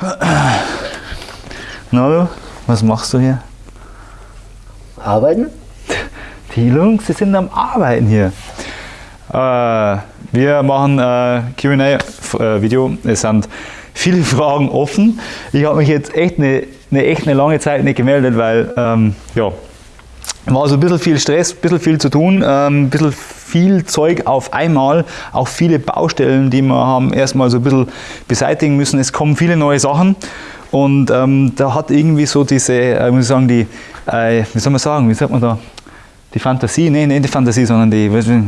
Na du, was machst du hier? Arbeiten? Die Jungs, die sind am Arbeiten hier. Äh, wir machen äh, QA-Video. Es sind viele Fragen offen. Ich habe mich jetzt echt eine, eine, echt eine lange Zeit nicht gemeldet, weil ähm, ja, war so ein bisschen viel Stress, ein bisschen viel zu tun, ähm, ein bisschen viel Zeug auf einmal, auch viele Baustellen, die wir haben erstmal so ein bisschen beseitigen müssen. Es kommen viele neue Sachen und ähm, da hat irgendwie so diese, äh, muss ich sagen, die, äh, wie soll man sagen, wie sagt man da, die Fantasie, nee, nicht die Fantasie, sondern die, was, hä?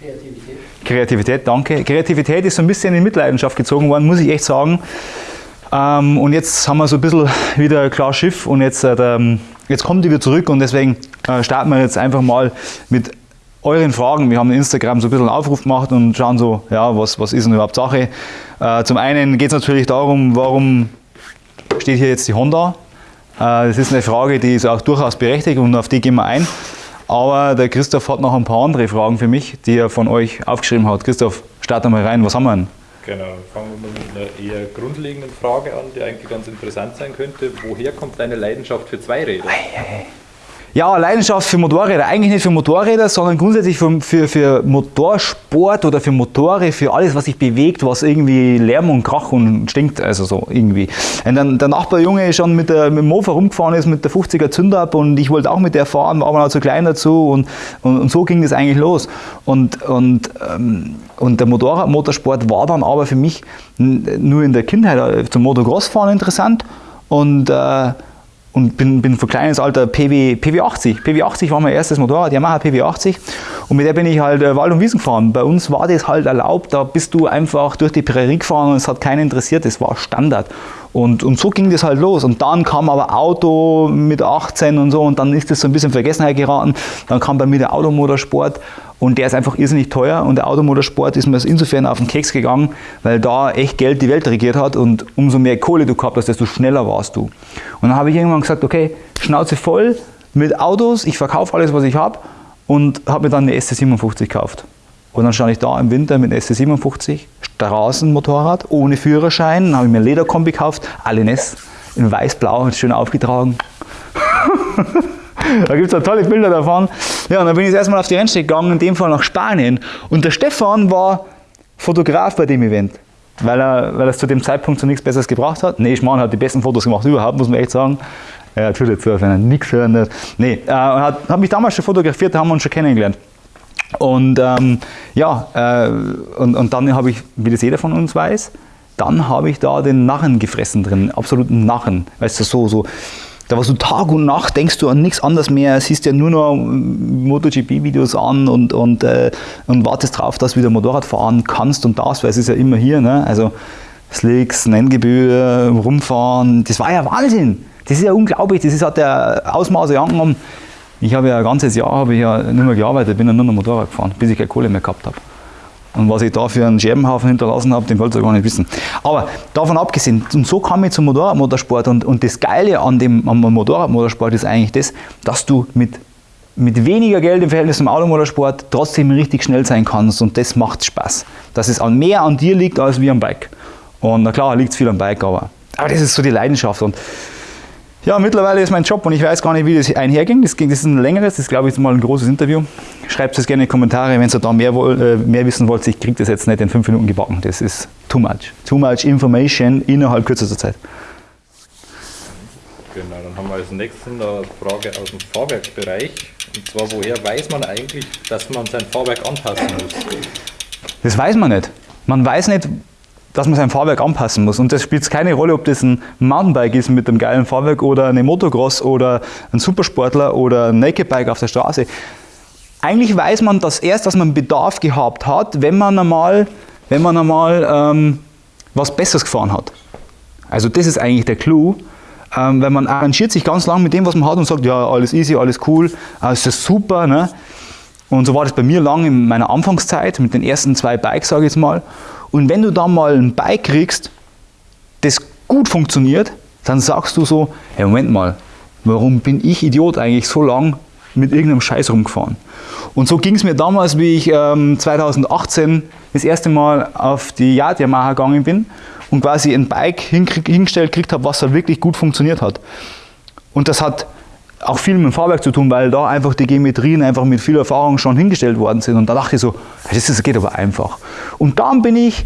Kreativität. Kreativität, danke. Kreativität ist so ein bisschen in Mitleidenschaft gezogen worden, muss ich echt sagen. Ähm, und jetzt haben wir so ein bisschen wieder klar Schiff und jetzt, äh, jetzt kommt die wieder zurück und deswegen äh, starten wir jetzt einfach mal mit euren Fragen. Wir haben in Instagram so ein bisschen einen Aufruf gemacht und schauen so, ja, was, was ist denn überhaupt Sache. Äh, zum einen geht es natürlich darum, warum steht hier jetzt die Honda? Äh, das ist eine Frage, die ist auch durchaus berechtigt und auf die gehen wir ein. Aber der Christoph hat noch ein paar andere Fragen für mich, die er von euch aufgeschrieben hat. Christoph, starte mal rein, was haben wir denn? Genau, fangen wir mit einer eher grundlegenden Frage an, die eigentlich ganz interessant sein könnte. Woher kommt deine Leidenschaft für Zweiräder? Ei, ei, ei. Ja, Leidenschaft für Motorräder. Eigentlich nicht für Motorräder, sondern grundsätzlich für, für, für Motorsport oder für Motore, für alles, was sich bewegt, was irgendwie Lärm und Krach und stinkt. Also so irgendwie. Und dann der Nachbarjunge schon mit, der, mit dem Mofa rumgefahren ist, mit der 50er Zünder ab und ich wollte auch mit der fahren, war aber noch zu klein dazu und, und, und so ging das eigentlich los. Und, und, ähm, und der Motorradmotorsport war dann aber für mich nur in der Kindheit äh, zum Motocross-Fahren interessant und äh, und bin, bin von kleines Alter PW, PW80. PW80 war mein erstes Motorrad, Yamaha PW80 und mit der bin ich halt äh, Wald und Wiesen gefahren. Bei uns war das halt erlaubt, da bist du einfach durch die Prärie gefahren und es hat keinen interessiert, das war Standard. Und, und so ging das halt los. Und dann kam aber Auto mit 18 und so und dann ist das so ein bisschen Vergessenheit geraten. Dann kam bei mir der Automotorsport und der ist einfach irrsinnig teuer und der Automotorsport ist mir insofern auf den Keks gegangen, weil da echt Geld die Welt regiert hat und umso mehr Kohle du gehabt hast, desto schneller warst du. Und dann habe ich irgendwann gesagt, okay, Schnauze voll mit Autos, ich verkaufe alles, was ich habe und habe mir dann eine SC57 gekauft. Und dann stand ich da im Winter mit einem SC57, Straßenmotorrad, ohne Führerschein. Dann habe ich mir ein Lederkombi gekauft, Alines, in weiß-blau, schön aufgetragen. da gibt es tolle Bilder davon. Ja, und dann bin ich erstmal auf die Rennstrecke gegangen, in dem Fall nach Spanien. Und der Stefan war Fotograf bei dem Event, weil er, weil er zu dem Zeitpunkt so nichts Besseres gebracht hat. Nee, Schmarrn hat die besten Fotos gemacht überhaupt, muss man echt sagen. So, als wenn er nichts hören Nee, er äh, hat, hat mich damals schon fotografiert, da haben wir uns schon kennengelernt. Und ähm, ja, äh, und, und dann habe ich, wie das jeder von uns weiß, dann habe ich da den Narren gefressen drin, absoluten Narren. Weißt du, so, so, da warst du Tag und Nacht, denkst du an nichts anderes mehr, siehst ja nur noch MotoGP-Videos an und, und, äh, und wartest drauf, dass du wieder Motorrad fahren kannst und das, weil es ist ja immer hier, ne? also Slicks, Nenngebühr, rumfahren, das war ja Wahnsinn. Das ist ja unglaublich, das ist, hat der Ausmaße angenommen. Ich habe ja ein ganzes Jahr habe ich ja nicht mehr gearbeitet, bin ja nur noch Motorrad gefahren, bis ich keine Kohle mehr gehabt habe. Und was ich da für einen Scherbenhaufen hinterlassen habe, den wollt ihr gar nicht wissen. Aber davon abgesehen, und so kam ich zum Motorradmotorsport und, und das Geile an dem Motorradmotorsport ist eigentlich das, dass du mit, mit weniger Geld im Verhältnis zum Automotorsport trotzdem richtig schnell sein kannst und das macht Spaß. Dass es mehr an dir liegt als wie am Bike. Und na klar, liegt es viel am Bike, aber, aber das ist so die Leidenschaft. Und ja, mittlerweile ist mein Job und ich weiß gar nicht, wie das einherging. Das, das ist ein längeres, das ist, glaube ich, mal ein großes Interview. Schreibt es gerne in die Kommentare, wenn ihr da mehr, äh, mehr wissen wollt. Ich kriege das jetzt nicht in fünf Minuten gebacken. Das ist too much. Too much information innerhalb kürzester Zeit. Genau, dann haben wir als nächstes eine Frage aus dem Fahrwerkbereich. Und zwar, woher weiß man eigentlich, dass man sein Fahrwerk anpassen muss? Das weiß man nicht. Man weiß nicht, dass man sein Fahrwerk anpassen muss. Und das spielt keine Rolle, ob das ein Mountainbike ist mit einem geilen Fahrwerk oder eine Motocross oder ein Supersportler oder ein Nakedbike auf der Straße. Eigentlich weiß man das erst, dass man Bedarf gehabt hat, wenn man einmal, wenn man einmal ähm, was Besseres gefahren hat. Also das ist eigentlich der Clou. Ähm, wenn man arrangiert sich ganz lang mit dem, was man hat und sagt, ja, alles easy, alles cool, alles ist super. Ne? Und so war das bei mir lang in meiner Anfangszeit mit den ersten zwei Bikes, sage ich jetzt mal. Und wenn du da mal ein Bike kriegst, das gut funktioniert, dann sagst du so, hey, Moment mal, warum bin ich Idiot eigentlich so lang mit irgendeinem Scheiß rumgefahren? Und so ging es mir damals, wie ich ähm, 2018 das erste Mal auf die Yard Yamaha gegangen bin und quasi ein Bike hingestellt gekriegt habe, was halt wirklich gut funktioniert hat. Und das hat auch viel mit dem Fahrwerk zu tun, weil da einfach die Geometrien einfach mit viel Erfahrung schon hingestellt worden sind. Und da dachte ich so, das geht aber einfach. Und dann bin ich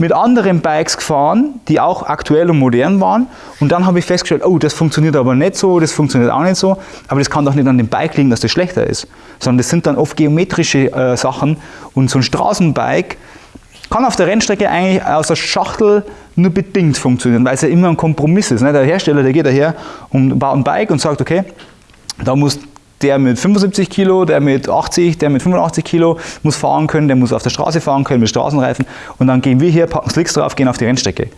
mit anderen Bikes gefahren, die auch aktuell und modern waren. Und dann habe ich festgestellt, oh, das funktioniert aber nicht so, das funktioniert auch nicht so. Aber das kann doch nicht an dem Bike liegen, dass das schlechter ist. Sondern das sind dann oft geometrische äh, Sachen. Und so ein Straßenbike kann auf der Rennstrecke eigentlich aus der Schachtel nur bedingt funktionieren, weil es ja immer ein Kompromiss ist. Ne? Der Hersteller, der geht daher und baut ein Bike und sagt, okay, da muss der mit 75 Kilo, der mit 80, der mit 85 Kilo muss fahren können, der muss auf der Straße fahren können mit Straßenreifen und dann gehen wir hier, packen Slicks drauf, gehen auf die Rennstrecke.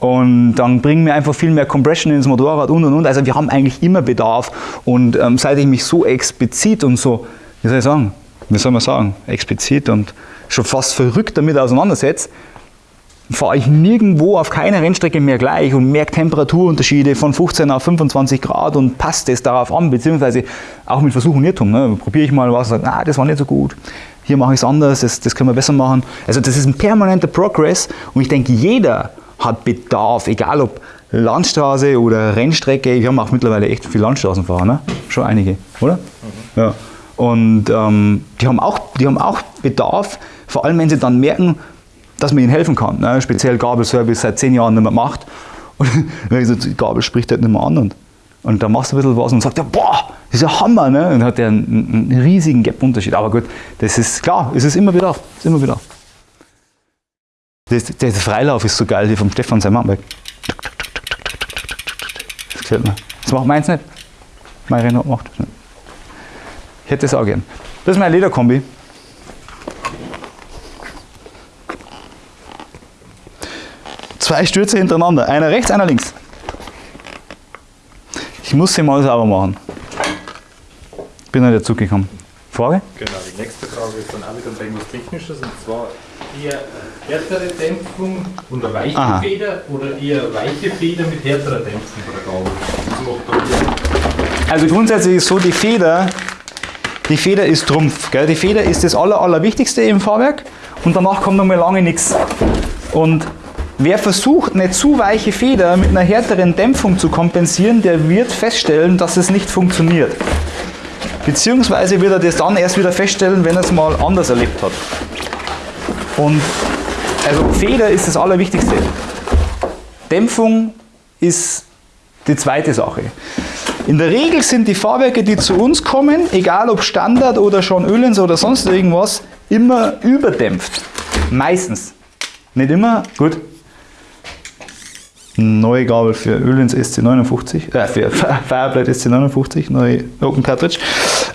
Und dann bringen wir einfach viel mehr Compression ins Motorrad und und und. Also wir haben eigentlich immer Bedarf. Und ähm, seit ich mich so explizit und so, wie soll ich sagen, wie soll man sagen, explizit und schon fast verrückt damit auseinandersetze, fahre ich nirgendwo auf keiner Rennstrecke mehr gleich und merke Temperaturunterschiede von 15 auf 25 Grad und passe das darauf an, beziehungsweise auch mit Versuch und Irrtum. Ne? Probiere ich mal was und sage, ah, das war nicht so gut, hier mache ich es anders, das, das können wir besser machen. Also das ist ein permanenter Progress und ich denke, jeder hat Bedarf, egal ob Landstraße oder Rennstrecke. Wir haben auch mittlerweile echt viele Landstraßenfahrer, ne? schon einige, oder? Mhm. Ja. Und ähm, die, haben auch, die haben auch Bedarf, vor allem wenn sie dann merken, dass man ihnen helfen kann. Ne? Speziell Gabelservice seit zehn Jahren nicht mehr macht. Und so, die Gabel spricht halt nicht mehr an. Und, und dann machst du ein bisschen was und sagt, ja, boah, das ist ja Hammer. Ne? Und dann hat der einen, einen riesigen Gap-Unterschied. Aber gut, das ist klar, es ist immer wieder. ist immer wieder. Das, der Freilauf ist so geil, wie vom Stefan sein Mountainbike. Das gefällt mir. Das macht meins nicht. Mein Renault macht das nicht. Ich hätte das auch gern. Das ist mein Lederkombi. Zwei Stürze hintereinander, einer rechts, einer links. Ich muss sie mal sauber machen. Bin nicht dazu gekommen. Frage? Genau, die nächste Frage ist dann auch wieder irgendwas Technisches und zwar eher härtere Dämpfung und eine weiche Aha. Feder oder eher weiche Feder mit härterer Dämpfung bei der Gabel? Also grundsätzlich ist so, die Feder, die Feder ist Trumpf. Gell? Die Feder ist das Aller, Allerwichtigste im Fahrwerk und danach kommt noch mal lange nichts. Und Wer versucht, eine zu weiche Feder mit einer härteren Dämpfung zu kompensieren, der wird feststellen, dass es nicht funktioniert. Beziehungsweise wird er das dann erst wieder feststellen, wenn er es mal anders erlebt hat. Und also Feder ist das Allerwichtigste. Dämpfung ist die zweite Sache. In der Regel sind die Fahrwerke, die zu uns kommen, egal ob Standard oder schon Ölens oder sonst irgendwas, immer überdämpft. Meistens. Nicht immer, gut, neue Gabel für Öl ins SC59, äh, für Fireblade SC59, neue Open Cartridge.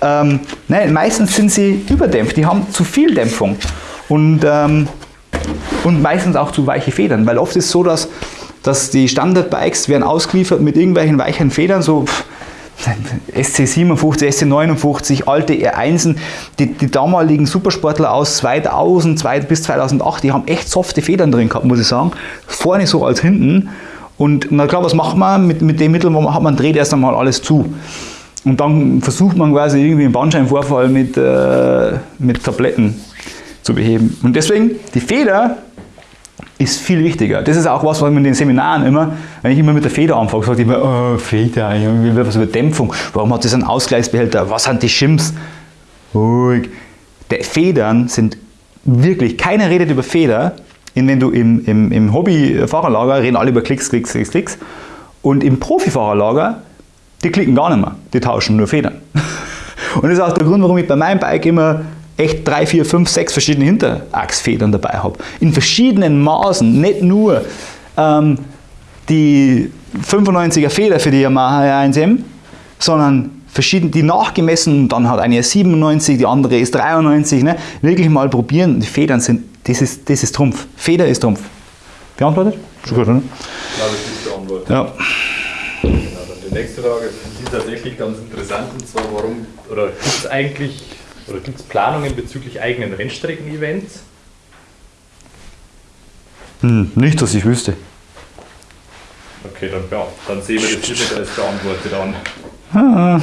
Ähm, nein, meistens sind sie überdämpft, die haben zu viel Dämpfung und, ähm, und meistens auch zu weiche Federn, weil oft ist es so, dass, dass die Standard-Bikes werden ausgeliefert mit irgendwelchen weichen Federn, so pff, SC57, SC59, alte R1, die, die damaligen Supersportler aus 2000 bis 2008, die haben echt softe Federn drin gehabt, muss ich sagen. Vorne so als hinten. Und na klar, was macht man mit, mit dem Mittel, wo man hat? Man dreht erst einmal alles zu. Und dann versucht man quasi irgendwie einen Bandscheibenvorfall mit, äh, mit Tabletten zu beheben. Und deswegen, die Feder ist viel wichtiger. Das ist auch was, was man in den Seminaren immer, wenn ich immer mit der Feder anfange, sage ich immer, oh, Feder, was über Dämpfung, warum hat das einen Ausgleichsbehälter, was sind die Shims? Ruhig. Federn sind wirklich, keiner redet über Feder, wenn du im, im, im Hobby-Fahrerlager reden alle über Klicks, Klicks, Klicks, Klicks. Und im Profifahrerlager, die klicken gar nicht mehr, die tauschen nur Federn. Und das ist auch der Grund, warum ich bei meinem Bike immer echt drei, vier, fünf, sechs verschiedene Hinterachsfedern dabei habe. In verschiedenen Maßen, nicht nur ähm, die 95er Feder für die Yamaha R1M, sondern verschieden, die nachgemessen, dann hat eine 97, die andere ist 93, ne? wirklich mal probieren, die Federn sind das ist, das ist Trumpf. Feder ist Trumpf. Beantwortet? Schon gut, oder? Ja, das ist beantwortet. Ja. Genau, dann die nächste Frage, die ist tatsächlich ganz interessant, und zwar warum, oder gibt es eigentlich, oder gibt es Planungen bezüglich eigenen Rennstrecken-Events? Hm, nicht, dass ich wüsste. Okay, dann, ja, dann sehen wir das nicht als beantwortet an. Ah.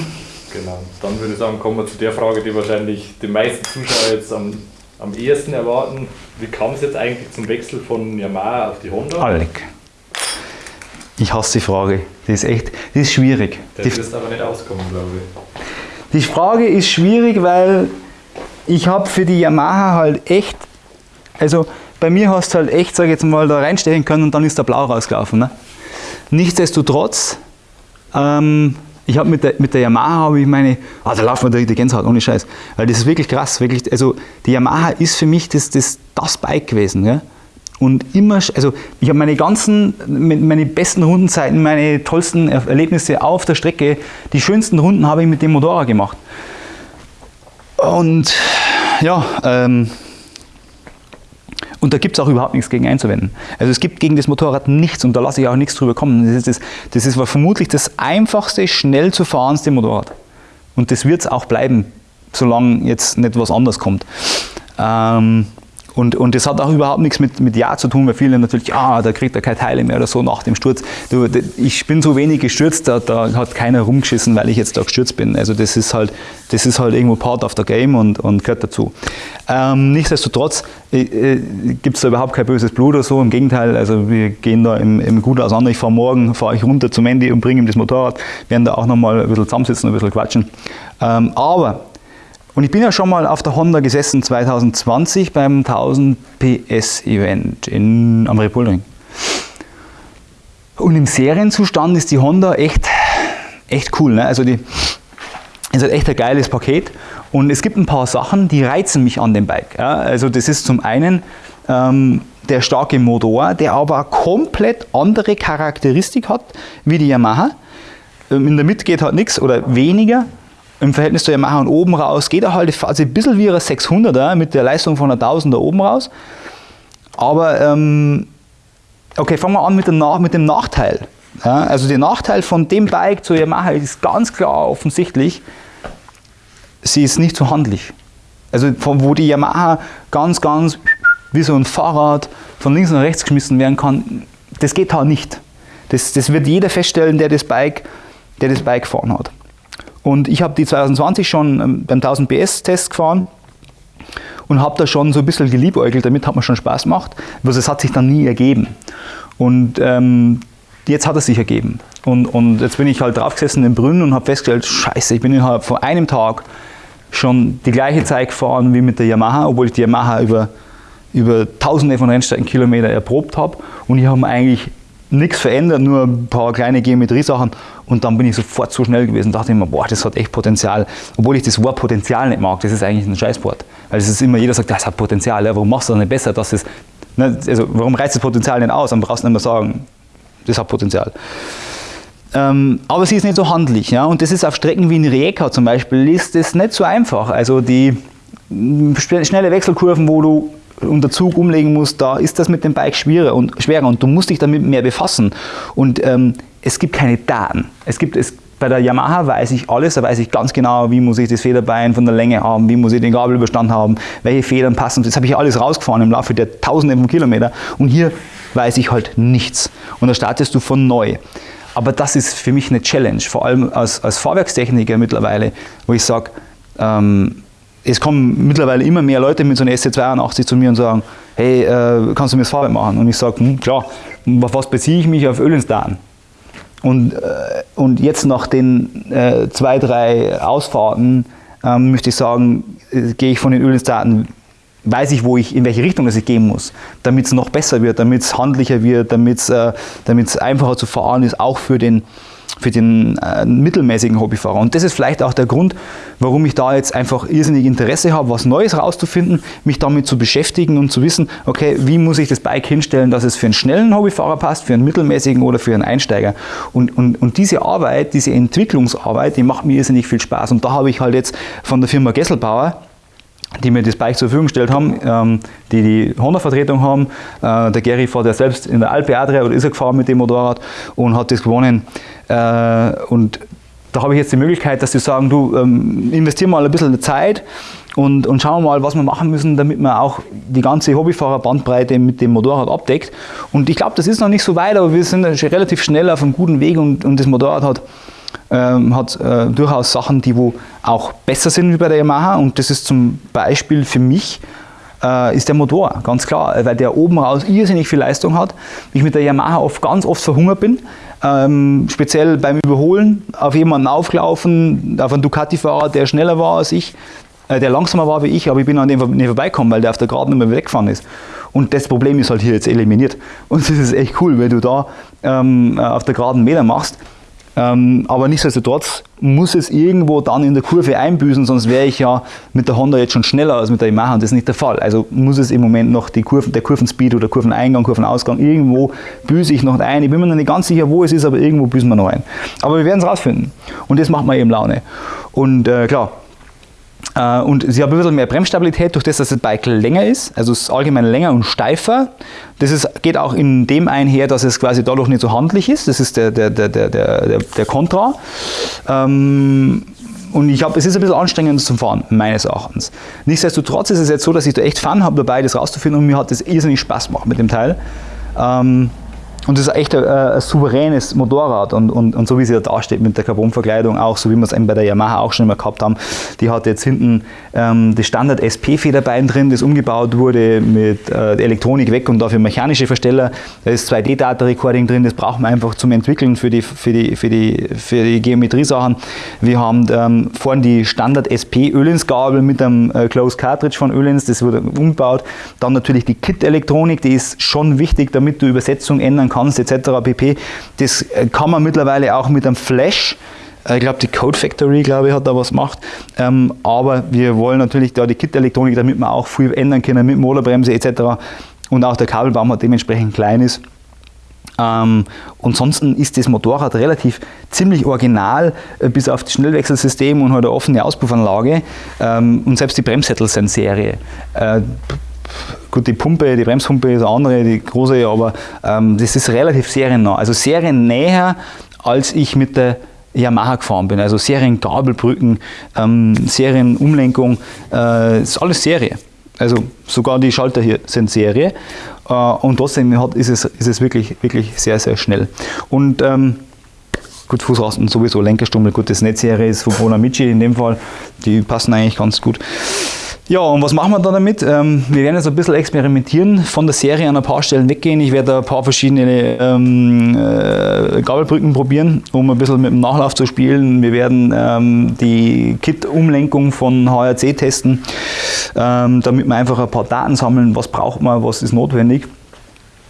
Genau, dann würde ich sagen, kommen wir zu der Frage, die wahrscheinlich die meisten Zuschauer jetzt am am ehesten erwarten. Wie kam es jetzt eigentlich zum Wechsel von Yamaha auf die Honda? Alec. Ich hasse die Frage. Die ist echt, die ist schwierig. Der Die, wirst aber nicht auskommen, glaube ich. Die Frage ist schwierig, weil ich habe für die Yamaha halt echt, also bei mir hast du halt echt, sag ich jetzt mal, da reinstechen können und dann ist der Blau rausgelaufen. Ne? Nichtsdestotrotz, ähm, ich habe mit der, mit der Yamaha habe ich meine, ah, da laufen wir direkt die Gänsehaut, ohne Scheiß. Weil das ist wirklich krass, wirklich, also die Yamaha ist für mich das, das, das Bike gewesen. Ja? Und immer, also ich habe meine ganzen, meine besten Rundenzeiten, meine tollsten Er- Erlebnisse auf der Strecke, die schönsten Runden habe ich mit dem Motorrad gemacht. Und ja, ähm, und da gibt es auch überhaupt nichts gegen einzuwenden. Also es gibt gegen das Motorrad nichts und da lasse ich auch nichts drüber kommen. Das ist, das, das ist vermutlich das einfachste, schnell zu fahrenste Motorrad. Und das wird es auch bleiben, solange jetzt nicht was anderes kommt. Ähm, und, und das hat auch überhaupt nichts mit, mit Ja zu tun, weil viele natürlich, ah, da kriegt er keine Teile mehr oder so nach dem Sturz. Du, ich bin so wenig gestürzt, da, da hat keiner rumgeschissen, weil ich jetzt da gestürzt bin. Also das ist halt, das ist halt irgendwo Part of the Game und, und gehört dazu. Ähm, nichtsdestotrotz äh, äh, gibt es da überhaupt kein böses Blut oder so. Im Gegenteil, also wir gehen da im, im gut auseinander. Ich fahre morgen, fahre ich runter zum Mandy und bringe ihm das Motorrad, werden da auch nochmal ein bisschen zusammensitzen, ein bisschen quatschen. Ähm, aber und ich bin ja schon mal auf der Honda gesessen 2020 beim 1000 PS Event in, am Red Bull Ring. Und im Serienzustand ist die Honda echt, echt cool. Ne? Also die ist halt echt ein geiles Paket. Und es gibt ein paar Sachen, die reizen mich an dem Bike. Ja? Also das ist zum einen ähm, der starke Motor, der aber komplett andere Charakteristik hat wie die Yamaha. Ähm, in der Mitte geht halt nichts oder weniger. Im Verhältnis zur Yamaha und oben raus geht er halt also ein bisschen wie ein 600er mit der Leistung von einer 1000er oben raus. Aber ähm, okay, fangen wir an mit dem, Nach mit dem Nachteil. Ja, also der Nachteil von dem Bike zur Yamaha ist ganz klar offensichtlich, sie ist nicht so handlich. Also von wo die Yamaha ganz, ganz wie so ein Fahrrad von links nach rechts geschmissen werden kann, das geht halt nicht. Das, das wird jeder feststellen, der das Bike, der das Bike gefahren hat. Und ich habe die 2020 schon ähm, beim 1000 PS Test gefahren und habe da schon so ein bisschen geliebäugelt, damit hat mir schon Spaß gemacht, aber es hat sich dann nie ergeben. Und ähm, jetzt hat es sich ergeben. Und, und jetzt bin ich halt draufgesessen im Brünn und habe festgestellt, scheiße, ich bin innerhalb von einem Tag schon die gleiche Zeit gefahren wie mit der Yamaha, obwohl ich die Yamaha über, über tausende von Rennstreckenkilometer erprobt habe und ich habe eigentlich nichts verändert, nur ein paar kleine Geometriesachen und dann bin ich sofort so schnell gewesen, dachte ich mir, boah, das hat echt Potenzial, obwohl ich das Wort Potenzial nicht mag, das ist eigentlich ein Scheißwort, weil es ist immer, jeder sagt, das hat Potenzial, ja, warum machst du das nicht besser, dass es, ne, also warum reizt das Potenzial nicht aus, dann brauchst du nicht mehr sagen, das hat Potenzial. Ähm, aber sie ist nicht so handlich. Ja? Und das ist auf Strecken wie in Rijeka zum Beispiel, ist das nicht so einfach. Also die m, sp- schnelle Wechselkurven, wo du unter Zug umlegen musst, da ist das mit dem Bike schwerer und, schwerer und du musst dich damit mehr befassen. Und ähm, es gibt keine Daten. Es gibt, es, bei der Yamaha weiß ich alles, da weiß ich ganz genau, wie muss ich das Federbein von der Länge haben, wie muss ich den Gabelüberstand haben, welche Federn passen. Das habe ich alles rausgefahren im Laufe der Tausende von Kilometern. Und hier weiß ich halt nichts. Und da startest du von neu. Aber das ist für mich eine Challenge, vor allem als, als Fahrwerkstechniker mittlerweile, wo ich sage, ähm, es kommen mittlerweile immer mehr Leute mit so einer SC82 zu mir und sagen, hey, äh, kannst du mir das Fahrwerk machen? Und ich sage, hm, klar, auf was beziehe ich mich? Auf Ölinstaten. Und, äh, und jetzt nach den äh, zwei, drei Ausfahrten ähm, möchte ich sagen, äh, gehe ich von den Ölinstaten, weiß ich, wo ich, in welche Richtung ich gehen muss, damit es noch besser wird, damit es handlicher wird, damit es äh, einfacher zu fahren ist, auch für den, für den äh, mittelmäßigen Hobbyfahrer. Und das ist vielleicht auch der Grund, warum ich da jetzt einfach irrsinnig Interesse habe, was Neues rauszufinden, mich damit zu beschäftigen und zu wissen, okay, wie muss ich das Bike hinstellen, dass es für einen schnellen Hobbyfahrer passt, für einen mittelmäßigen oder für einen Einsteiger. Und, und, und diese Arbeit, diese Entwicklungsarbeit, die macht mir irrsinnig viel Spaß. Und da habe ich halt jetzt von der Firma Gesselbauer, die mir das Bike zur Verfügung gestellt haben, ähm, die die Honda-Vertretung haben. Äh, der Gary fährt ja selbst in der Alpe Adria oder ist er gefahren mit dem Motorrad und hat das gewonnen. Äh, und da habe ich jetzt die Möglichkeit, dass sie sagen, du ähm, investier mal ein bisschen Zeit und, und schauen wir mal, was wir machen müssen, damit man auch die ganze Hobbyfahrer-Bandbreite mit dem Motorrad abdeckt. Und ich glaube, das ist noch nicht so weit, aber wir sind relativ schnell auf einem guten Weg und, und das Motorrad hat ähm, hat äh, durchaus Sachen, die wo auch besser sind wie bei der Yamaha und das ist zum Beispiel für mich äh, ist der Motor, ganz klar, weil der oben raus irrsinnig viel Leistung hat. Ich mit der Yamaha oft, ganz oft verhungert bin, ähm, speziell beim Überholen, auf jemanden aufgelaufen, auf einen Ducati-Fahrer, der schneller war als ich, äh, der langsamer war wie ich, aber ich bin an dem nicht vorbeigekommen, weil der auf der Geraden mehr weggefahren ist. Und das Problem ist halt hier jetzt eliminiert. Und das ist echt cool, wenn du da ähm, auf der geraden Meter machst. Ähm, aber nichtsdestotrotz muss es irgendwo dann in der Kurve einbüßen, sonst wäre ich ja mit der Honda jetzt schon schneller als mit der Yamaha und das ist nicht der Fall. Also muss es im Moment noch die Kurven, der Kurvenspeed oder Kurveneingang, Kurvenausgang, irgendwo büße ich noch ein. Ich bin mir noch nicht ganz sicher, wo es ist, aber irgendwo büßen wir noch ein. Aber wir werden es rausfinden und das macht mir eben Laune. Und äh, klar, und sie haben ein bisschen mehr Bremsstabilität durch das, dass das Bike länger ist, also es ist allgemein länger und steifer. Das ist, geht auch in dem einher, dass es quasi dadurch nicht so handlich ist. Das ist der, der, der, der, der, der Kontra. Ähm, und ich habe, es ist ein bisschen anstrengend zum Fahren, meines Erachtens. Nichtsdestotrotz ist es jetzt so, dass ich da echt Fun habe dabei, das rauszufinden und mir hat das irrsinnig Spaß gemacht mit dem Teil. Ähm, und das ist echt ein, ein souveränes Motorrad und, und, und so wie sie da dasteht mit der Carbonverkleidung, auch so wie wir es eben bei der Yamaha auch schon immer gehabt haben. Die hat jetzt hinten ähm, das Standard SP-Federbein drin, das umgebaut wurde mit äh, Elektronik weg und dafür mechanische Versteller. Da ist 2D-Data-Recording drin, das braucht man einfach zum Entwickeln für die, für die, für die, für die Geometriesachen. Wir haben ähm, vorne die Standard SP Öhlins-Gabel mit einem äh, Closed Cartridge von Öhlins, das wurde umgebaut. Dann natürlich die Kit-Elektronik, die ist schon wichtig, damit du Übersetzung ändern kannst etc. pp. Das äh, kann man mittlerweile auch mit einem Flash. Äh, ich glaube, die Code Factory, glaube ich, hat da was gemacht. Ähm, aber wir wollen natürlich da die Kit-Elektronik, damit wir auch viel ändern können mit Motorbremse etc. Und auch der Kabelbaum hat dementsprechend klein ist. Ähm, ansonsten ist das Motorrad relativ ziemlich original, äh, bis auf das Schnellwechselsystem und halt eine offene Auspuffanlage. Ähm, und selbst die Bremssättel sind Serie. Äh, Gut, die Pumpe, die Bremspumpe ist eine andere, die große, aber ähm, das ist relativ seriennah. Also seriennäher, als ich mit der Yamaha gefahren bin. Also Seriengabelbrücken, ähm, Serienumlenkung, äh, ist alles Serie. Also sogar die Schalter hier sind Serie. Äh, und trotzdem hat, ist, es, ist es wirklich, wirklich sehr, sehr schnell. Und ähm, gut, Fußrasten sowieso, Lenkerstummel, gut, das Netzserie ist von Bonamici in dem Fall, die passen eigentlich ganz gut. Ja, und was machen wir da damit? Ähm, wir werden jetzt ein bisschen experimentieren, von der Serie an ein paar Stellen weggehen. Ich werde ein paar verschiedene ähm, äh, Gabelbrücken probieren, um ein bisschen mit dem Nachlauf zu spielen. Wir werden ähm, die Kit-Umlenkung von HRC testen, ähm, damit wir einfach ein paar Daten sammeln, was braucht man, was ist notwendig.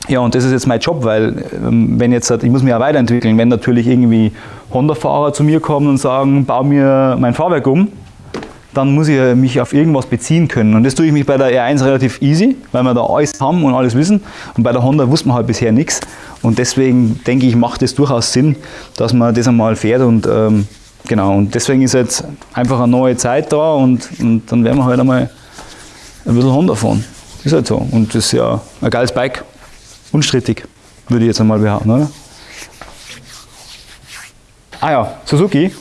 Ja, und das ist jetzt mein Job, weil ähm, wenn jetzt, ich muss mich auch weiterentwickeln, wenn natürlich irgendwie Honda-Fahrer zu mir kommen und sagen, bau mir mein Fahrwerk um, dann muss ich mich auf irgendwas beziehen können. Und das tue ich mich bei der R1 relativ easy, weil wir da alles haben und alles wissen. Und bei der Honda wusste man halt bisher nichts. Und deswegen denke ich, macht es durchaus Sinn, dass man das einmal fährt. Und ähm, genau, und deswegen ist jetzt einfach eine neue Zeit da und, und dann werden wir halt einmal ein bisschen Honda fahren. Ist halt so. Und das ist ja ein geiles Bike. Unstrittig, würde ich jetzt einmal behaupten, oder? Ah ja, Suzuki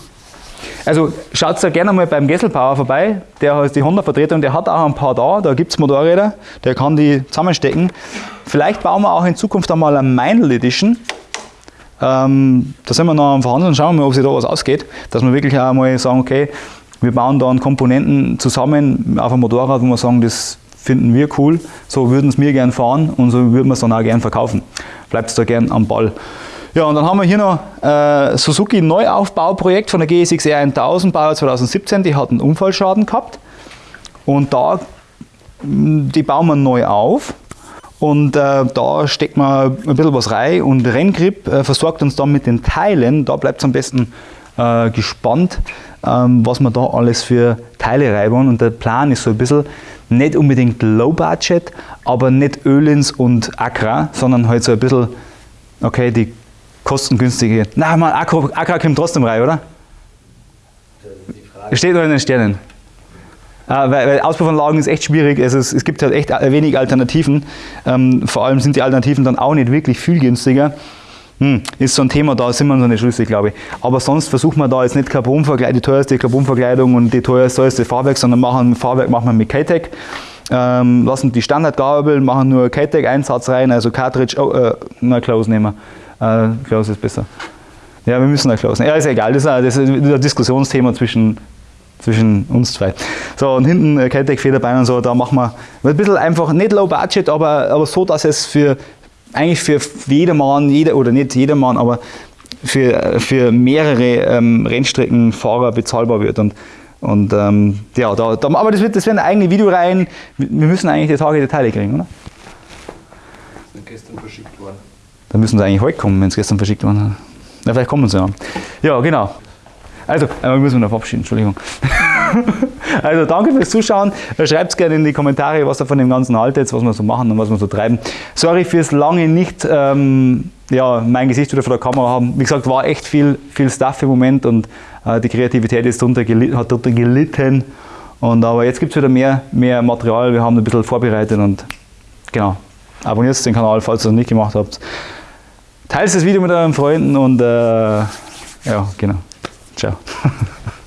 also schaut da gerne mal beim Gesselbauer vorbei, der heißt die Honda-Vertretung, der hat auch ein paar da, da gibt es Motorräder, der kann die zusammenstecken. Vielleicht bauen wir auch in Zukunft einmal eine Meinl Edition. Ähm, da sind wir noch am Verhandeln, schauen wir mal, ob sich da was ausgeht, dass wir wirklich auch mal sagen, okay, wir bauen da Komponenten zusammen auf einem Motorrad, wo wir sagen, das finden wir cool, so würden es wir gern fahren und so würden wir es dann auch gern verkaufen. Bleibt da gern am Ball. Ja, und dann haben wir hier noch äh, Suzuki Neuaufbauprojekt von der GSX R 1000, Baujahr 2017, die hat einen Unfallschaden gehabt. Und da, mm, die bauen wir neu auf. Und äh, da steckt man ein bisschen was rein und Renngrip äh, versorgt uns dann mit den Teilen. Da bleibt es am besten äh, gespannt, ähm, was wir da alles für Teile reiben. Und der Plan ist so ein bisschen nicht unbedingt Low Budget, aber nicht Ölins und Accra, sondern halt so ein bisschen, okay, die kostengünstige. Na, mal, Accra kommt trotzdem rein, oder? Steht noch in den Sternen. Äh, weil, weil Auspuffanlagen ist echt schwierig. Es, es gibt halt echt wenig Alternativen. Ähm, vor allem sind die Alternativen dann auch nicht wirklich viel günstiger. Hm, ist so ein Thema, da sind wir noch nicht schlüssig, glaube ich. Aber sonst versuchen wir da jetzt nicht Carbonverkleidung, die teuerste Carbonverkleidung und die teuerste Fahrwerk, sondern machen Fahrwerk machen wir mit K-Tech. Ähm, lassen die Standardgabel, machen nur K-Tech-Einsatz rein, also Cartridge, oh, äh, na, Close nehmen wir. Äh, Klaus ist besser. Ja, wir müssen da closen. Ja, ist egal, das ist, ein, das ist ein Diskussionsthema zwischen zwischen uns zwei. So, und hinten äh, Keltec Federbein und so, da machen wir ein bisschen einfach, nicht low budget, aber, aber so, dass es für, eigentlich für jedermann, jeder, oder nicht jedermann, aber für, für mehrere ähm, Rennstreckenfahrer bezahlbar wird. Und, und ähm, ja, da, da, aber das, wird, das werden eigene Videoreihen. Wir müssen eigentlich die Tage Details kriegen, oder? Sind gestern verschickt worden. Dann müssen sie eigentlich heute kommen, wenn es gestern verschickt worden ist. Ja, vielleicht kommen sie ja. Ja, genau. Also, einmal müssen wir noch verabschieden, Entschuldigung. also, danke fürs Zuschauen. Schreibt gerne in die Kommentare, was ihr von dem Ganzen haltet, was wir so machen und was wir so treiben. Sorry fürs lange nicht ähm, ja, mein Gesicht wieder vor der Kamera haben. Wie gesagt, war echt viel, viel Stuff im Moment und äh, die Kreativität ist drunter hat darunter gelitten. Und, aber jetzt gibt es wieder mehr, mehr Material. Wir haben ein bisschen vorbereitet und genau. Abonniert den Kanal, falls ihr es noch nicht gemacht habt. Teilt das Video mit euren Freunden und äh, ja, genau. Ciao.